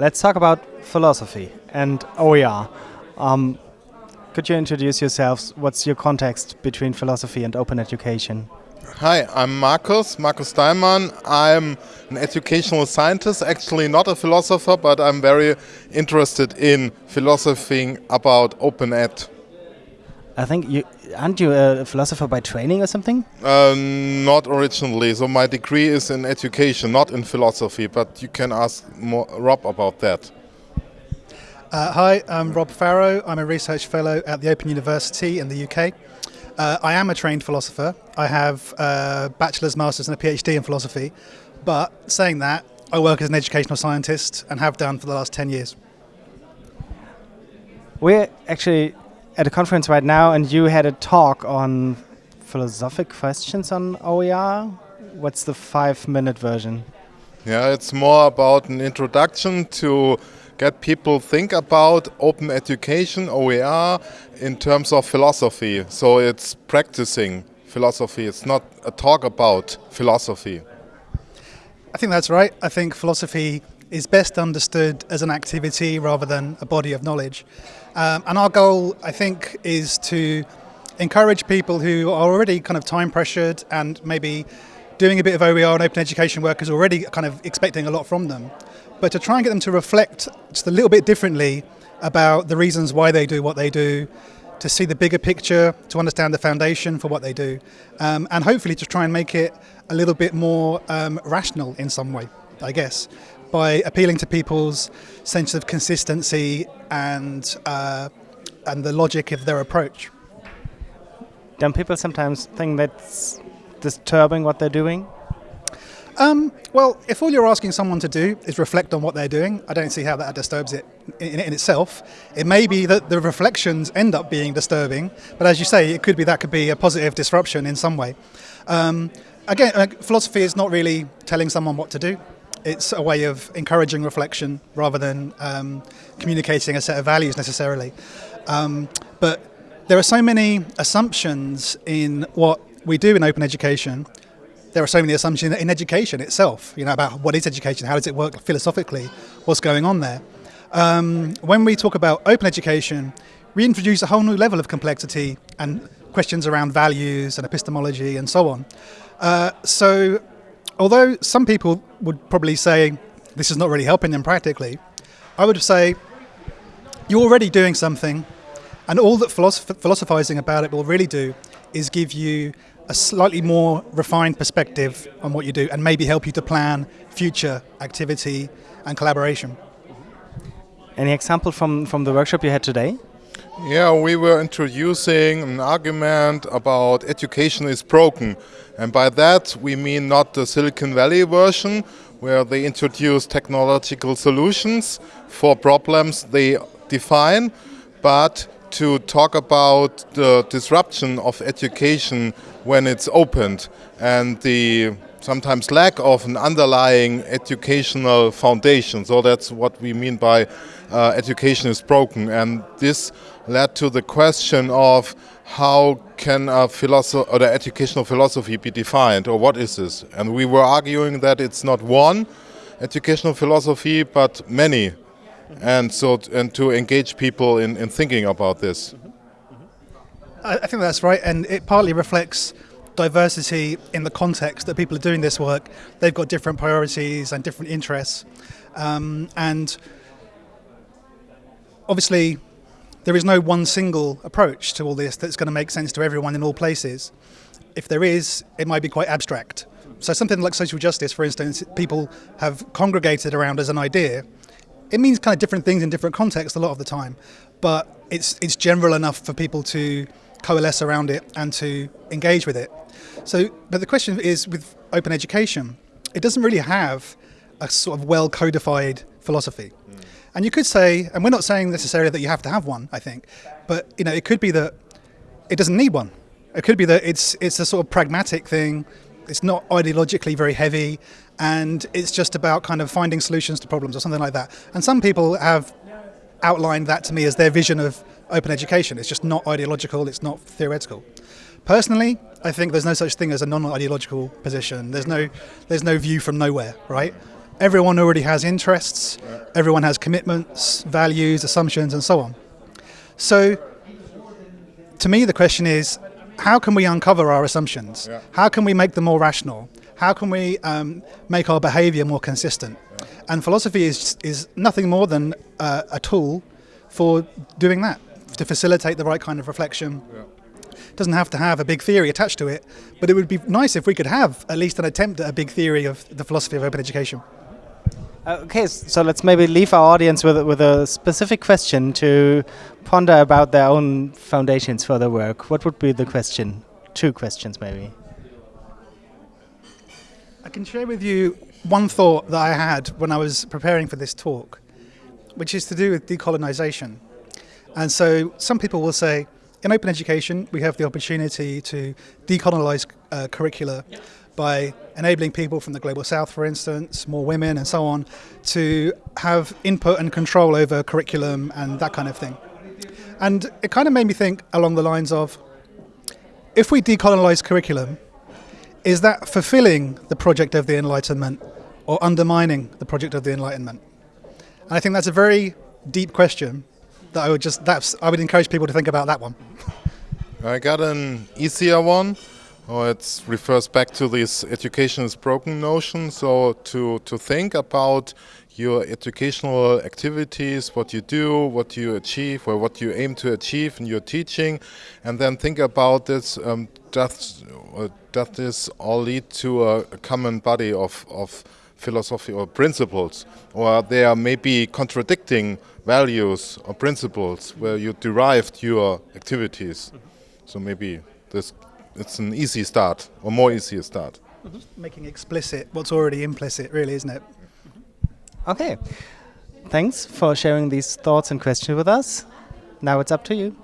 let's talk about philosophy and OER. Um, could you introduce yourselves? What's your context between philosophy and open education? Hi, I'm Markus, Markus Deimann. I'm an educational scientist, actually not a philosopher, but I'm very interested in philosophy about open ed. I think you aren't you a philosopher by training or something? Uh, not originally. So my degree is in education, not in philosophy. But you can ask more, Rob about that. Uh, hi, I'm Rob Farrow. I'm a research fellow at the Open University in the UK. Uh, I am a trained philosopher. I have a bachelor's, master's, and a PhD in philosophy. But saying that, I work as an educational scientist and have done for the last 10 years. We're actually at a conference right now, and you had a talk on philosophic questions on OER. What's the five minute version? Yeah, it's more about an introduction to get people think about open education, OER, in terms of philosophy. So it's practicing philosophy. It's not a talk about philosophy. I think that's right. I think philosophy is best understood as an activity rather than a body of knowledge. Um, and our goal, I think, is to encourage people who are already kind of time pressured and maybe doing a bit of OER and open education work is already kind of expecting a lot from them. But to try and get them to reflect just a little bit differently about the reasons why they do what they do, to see the bigger picture, to understand the foundation for what they do, um, and hopefully to try and make it a little bit more um, rational in some way, I guess by appealing to people's sense of consistency and uh, and the logic of their approach. Don't people sometimes think that's disturbing what they're doing? Um, well, if all you're asking someone to do is reflect on what they're doing, I don't see how that disturbs it in, in, itself. It may be that the reflections end up being disturbing, but as you say, it could be that could be a positive disruption in some way. Um, again, uh, philosophy is not really telling someone what to do it's a way of encouraging reflection rather than um, communicating a set of values necessarily. Um, but there are so many assumptions in what we do in open education. There are so many assumptions in education itself, you know, about what is education, how does it work philosophically, what's going on there. Um, when we talk about open education, we introduce a whole new level of complexity and questions around values and epistemology and so on. Uh, so although some people would probably say this is not really helping them practically, I would say you're already doing something, and all that philosophizing about it will really do is give you a slightly more refined perspective on what you do and maybe help you to plan future activity and collaboration. Any example from, from the workshop you had today? Yeah, we were introducing an argument about education is broken. And by that, we mean not the Silicon Valley version, where they introduce technological solutions for problems they define, but to talk about the disruption of education when it's opened and the sometimes lack of an underlying educational foundation. So that's what we mean by uh, education is broken. And this led to the question of how can a philosophy or the educational philosophy be defined or what is this? And we were arguing that it's not one educational philosophy but many. And so and to engage people in, in thinking about this. I think that's right, and it partly reflects diversity in the context that people are doing this work. They've got different priorities and different interests. Um, and obviously, there is no one single approach to all this that's going to make sense to everyone in all places. If there is, it might be quite abstract. So, something like social justice, for instance, people have congregated around as an idea. It means kind of different things in different contexts a lot of the time, but it's, it's general enough for people to coalesce around it and to engage with it. So, but the question is with open education, it doesn't really have a sort of well codified philosophy. Mm. And you could say, and we're not saying necessarily that you have to have one, I think, but you know, it could be that it doesn't need one. It could be that it's it's a sort of pragmatic thing. It's not ideologically very heavy, and it's just about kind of finding solutions to problems or something like that. And some people have outlined that to me as their vision of open education. It's just not ideological. It's not theoretical. Personally, I think there's no such thing as a non-ideological position. There's no there's no view from nowhere, right? everyone already has interests, everyone has commitments, values, assumptions, and so on. So, to me, the question is how can we uncover our assumptions? Yeah. How can we make them more rational? How can we um, make our behavior more consistent? And philosophy is, is nothing more than uh, a tool for doing that, to facilitate the right kind of reflection. It doesn't have to have a big theory attached to it, but it would be nice if we could have at least an attempt at a big theory of the philosophy of open education. Uh, okay, so let's maybe leave our audience with, with a specific question to ponder about their own foundations for their work. What would be the question? Two questions, maybe. I can share with you one thought that I had when I was preparing for this talk, which is to do with decolonization. And so some people will say, in open education, we have the opportunity to decolonize uh, curricula by enabling people from the global south, for instance, more women and so on, to have input and control over curriculum and that kind of thing. And it kind of made me think along the lines of if we decolonize curriculum, is that fulfilling the project of the Enlightenment or undermining the project of the Enlightenment? And I think that's a very deep question that I would just that's I would encourage people to think about that one. I got an easier one. Oh, it refers back to this education is broken notion. So to, to think about your educational activities, what you do, what you achieve, or what you aim to achieve in your teaching, and then think about this. Um, does, uh, does this all lead to a, a common body of, of philosophy or principles, or they are maybe contradicting values or principles where you derived your activities? Mm-hmm. So maybe this it's an easy start or more easier start. Mm-hmm. Making explicit what's already implicit, really, isn't it? Mm-hmm. Okay. Thanks for sharing these thoughts and questions with us. Now it's up to you.